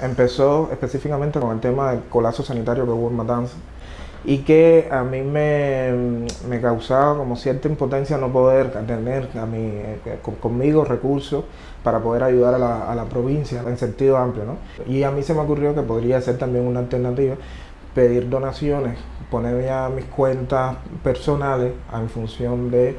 empezó específicamente con el tema del colapso sanitario que hubo en Matanza y que a mí me, me causaba como cierta impotencia no poder tener a eh, conmigo recursos para poder ayudar a la, a la, provincia en sentido amplio. ¿no? Y a mí se me ocurrió que podría ser también una alternativa pedir donaciones, poner ya mis cuentas personales en función de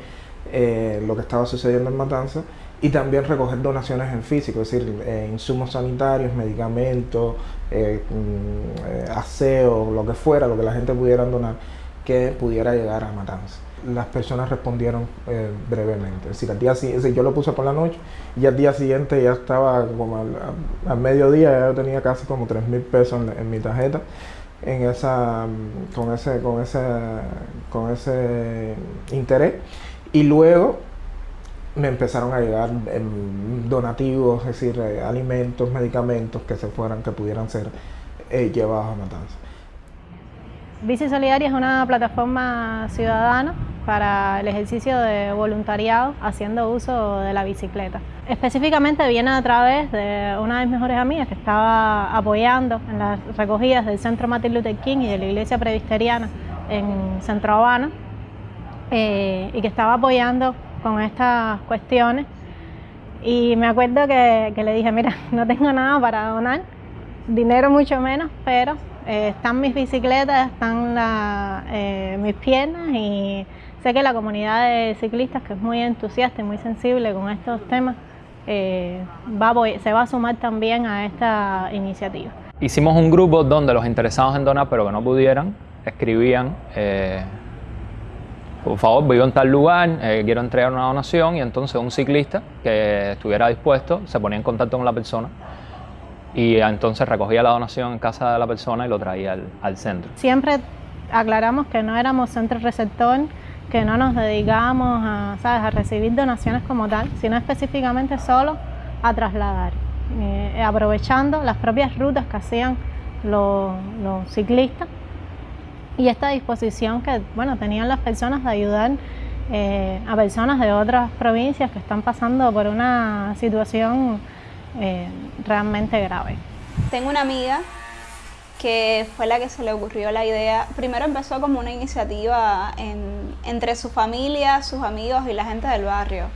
eh, lo que estaba sucediendo en Matanza y también recoger donaciones en físico, es decir, eh, insumos sanitarios, medicamentos, eh, mm, aseo, lo que fuera, lo que la gente pudiera donar, que pudiera llegar a Matanza. Las personas respondieron brevemente, es decir, al día siguiente, yo lo puse por la noche y al día siguiente ya estaba como al, mediodía, ya tenía casi como 3 mil pesos en, mi tarjeta en esa, con, ese, con, ese, con ese interés y luego me empezaron a llegar donativos, es decir, eh, alimentos, medicamentos que se fueran, que pudieran ser eh, llevados a Matanza. Bici Solidaria es una plataforma ciudadana para el ejercicio de voluntariado haciendo uso de la bicicleta. Específicamente viene a través de una de mis mejores amigas que estaba apoyando en las recogidas del Centro Martin Luther King y de la Iglesia Presbiteriana en Centro Habana eh, y que estaba apoyando con estas cuestiones. Y me acuerdo que, le dije, mira, no tengo nada para donar, dinero mucho menos, pero eh, están mis bicicletas, están eh, mis piernas y sé que la comunidad de ciclistas, que es muy entusiasta y muy sensible con estos temas, va se va a sumar también a esta iniciativa. Hicimos un grupo donde los interesados en donar, pero que no pudieran, escribían por favor, vivo en tal lugar, eh, quiero entregar una donación. Y entonces un ciclista que estuviera dispuesto se ponía en contacto con la persona y entonces recogía la donación en casa de la persona y lo traía al, centro. Siempre aclaramos que no éramos centro receptor, que no nos dedicábamos a, a recibir donaciones como tal, sino específicamente solo a trasladar, eh, aprovechando las propias rutas que hacían los ciclistas y esta disposición que bueno, tenían las personas de ayudar eh, a personas de otras provincias que están pasando por una situación eh, realmente grave. Tengo una amiga que fue la que se le ocurrió la idea. Primero empezó como una iniciativa entre su familia, sus amigos y la gente del barrio.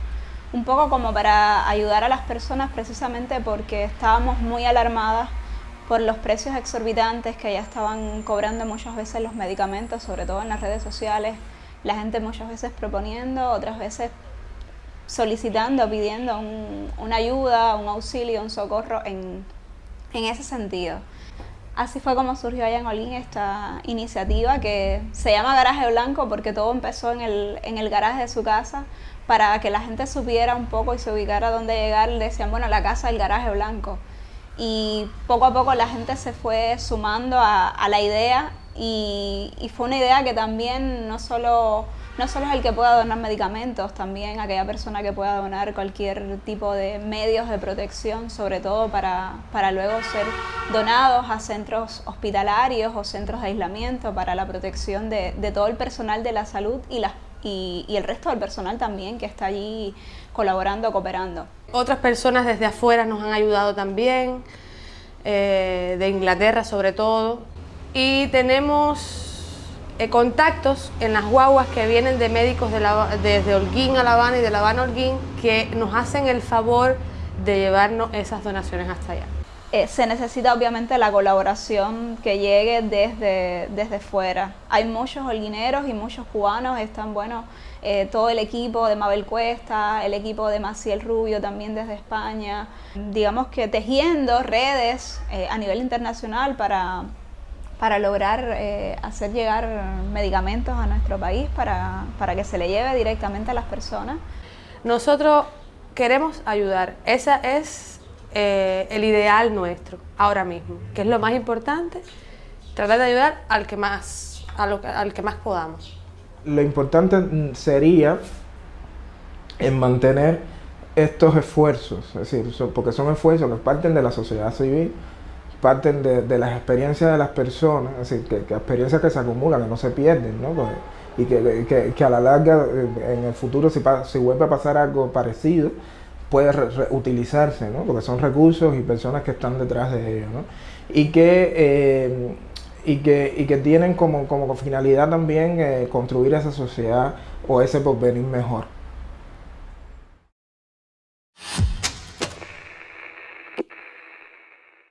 Un poco como para ayudar a las personas precisamente porque estábamos muy alarmadas por los precios exorbitantes que ya estaban cobrando muchas veces los medicamentos, sobre todo en las redes sociales, la gente muchas veces proponiendo, otras veces solicitando, pidiendo una ayuda, un auxilio, un socorro en, ese sentido. Así fue como surgió allá en Olín esta iniciativa que se llama Garaje Blanco porque todo empezó en el, en el garaje de su casa para que la gente supiera un poco y se ubicara dónde llegar. Decían, bueno, la casa del Garaje Blanco y poco a poco la gente se fue sumando a, la idea y, fue una idea que también no solo, no solo es el que pueda donar medicamentos, también aquella persona que pueda donar cualquier tipo de medios de protección, sobre todo para, para luego ser donados a centros hospitalarios o centros de aislamiento para la protección de, todo el personal de la salud y, las, y el resto del personal también que está allí colaborando, cooperando. Otras personas desde afuera nos han ayudado también, eh, de Inglaterra sobre todo. Y tenemos eh, contactos en las guaguas que vienen de médicos de desde Holguín a La Habana y de La Habana a Holguín que nos hacen el favor de llevarnos esas donaciones hasta allá. Eh, se necesita obviamente la colaboración que llegue desde, desde fuera. Hay muchos holguineros y muchos cubanos, están, bueno, eh, todo el equipo de Mabel Cuesta, el equipo de Maciel Rubio también desde España, digamos que tejiendo redes eh, a nivel internacional para, para lograr hacer llegar medicamentos a nuestro país para, para que se le lleve directamente a las personas. Nosotros queremos ayudar, esa es eh, el ideal nuestro ahora mismo, que es lo más importante, tratar de ayudar al que más, al que más podamos. Lo importante sería en mantener estos esfuerzos, es decir, porque son esfuerzos que parten de la sociedad civil, parten de, las experiencias de las personas, es que, experiencias que se acumulan, que no se pierden, ¿no? Pues, y que, a la larga, eh, en el futuro, si, si vuelve a pasar algo parecido, puede utilizarse, ¿no? porque son recursos y personas que están detrás de ellos. ¿no? Y que eh, y que, y que tienen como, como finalidad también eh, construir esa sociedad o ese porvenir mejor.